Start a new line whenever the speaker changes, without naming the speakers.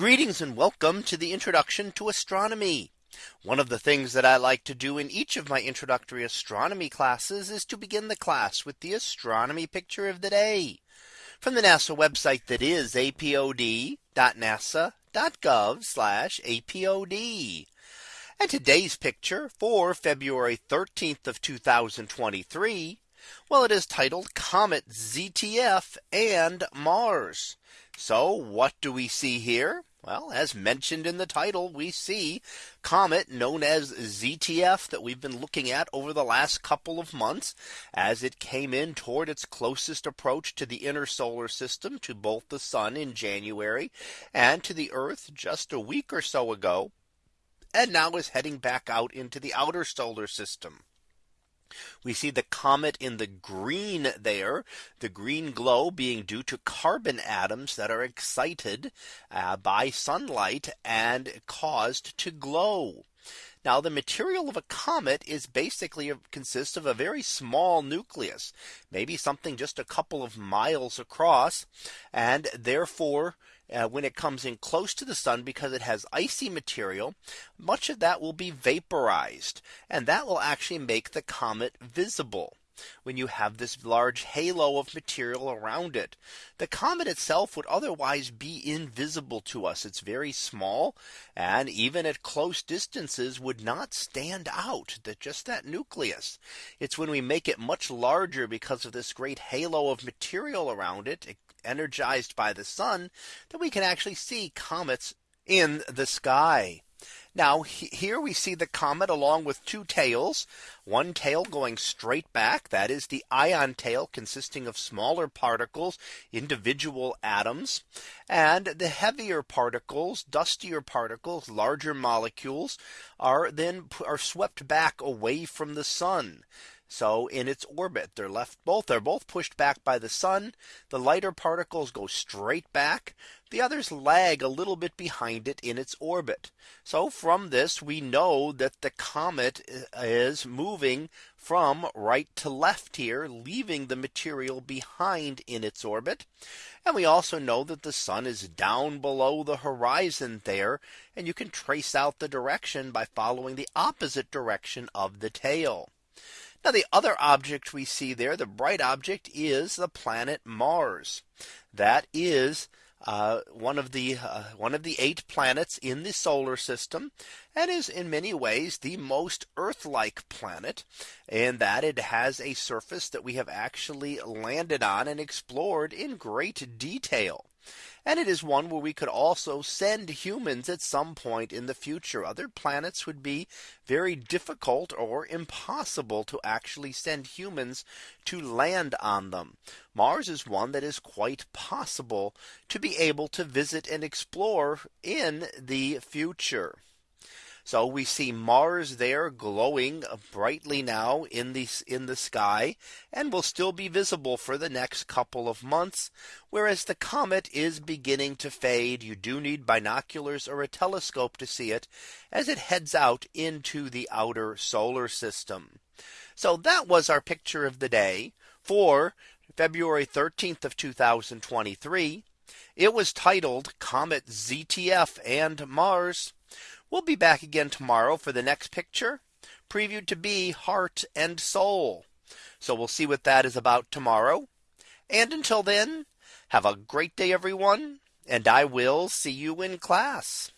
Greetings and welcome to the introduction to astronomy. One of the things that I like to do in each of my introductory astronomy classes is to begin the class with the astronomy picture of the day from the NASA website that is apod.nasa.gov apod. And today's picture for February 13th of 2023. Well, it is titled Comet ZTF and Mars. So what do we see here? Well, as mentioned in the title, we see comet known as ZTF that we've been looking at over the last couple of months as it came in toward its closest approach to the inner solar system to both the sun in January and to the Earth just a week or so ago. And now is heading back out into the outer solar system. We see the comet in the green there, the green glow being due to carbon atoms that are excited uh, by sunlight and caused to glow. Now the material of a comet is basically consists of a very small nucleus, maybe something just a couple of miles across, and therefore uh, when it comes in close to the sun because it has icy material, much of that will be vaporized. And that will actually make the comet visible when you have this large halo of material around it. The comet itself would otherwise be invisible to us. It's very small and even at close distances would not stand out that just that nucleus. It's when we make it much larger because of this great halo of material around it, it energized by the sun that we can actually see comets in the sky. Now here we see the comet along with two tails, one tail going straight back. That is the ion tail consisting of smaller particles, individual atoms, and the heavier particles, dustier particles, larger molecules are then are swept back away from the sun. So in its orbit, they're left both are both pushed back by the sun. The lighter particles go straight back. The others lag a little bit behind it in its orbit. So from this, we know that the comet uh, is moving from right to left here, leaving the material behind in its orbit. And we also know that the sun is down below the horizon there. And you can trace out the direction by following the opposite direction of the tail. Now the other object we see there, the bright object is the planet Mars. That is uh, one of the uh, one of the eight planets in the solar system and is in many ways the most earth like planet in that it has a surface that we have actually landed on and explored in great detail. And it is one where we could also send humans at some point in the future. Other planets would be very difficult or impossible to actually send humans to land on them. Mars is one that is quite possible to be able to visit and explore in the future. So we see Mars there glowing brightly now in the in the sky and will still be visible for the next couple of months. Whereas the comet is beginning to fade. You do need binoculars or a telescope to see it as it heads out into the outer solar system. So that was our picture of the day for February 13th of 2023. It was titled Comet ZTF and Mars. We'll be back again tomorrow for the next picture previewed to be heart and soul. So we'll see what that is about tomorrow. And until then, have a great day, everyone, and I will see you in class.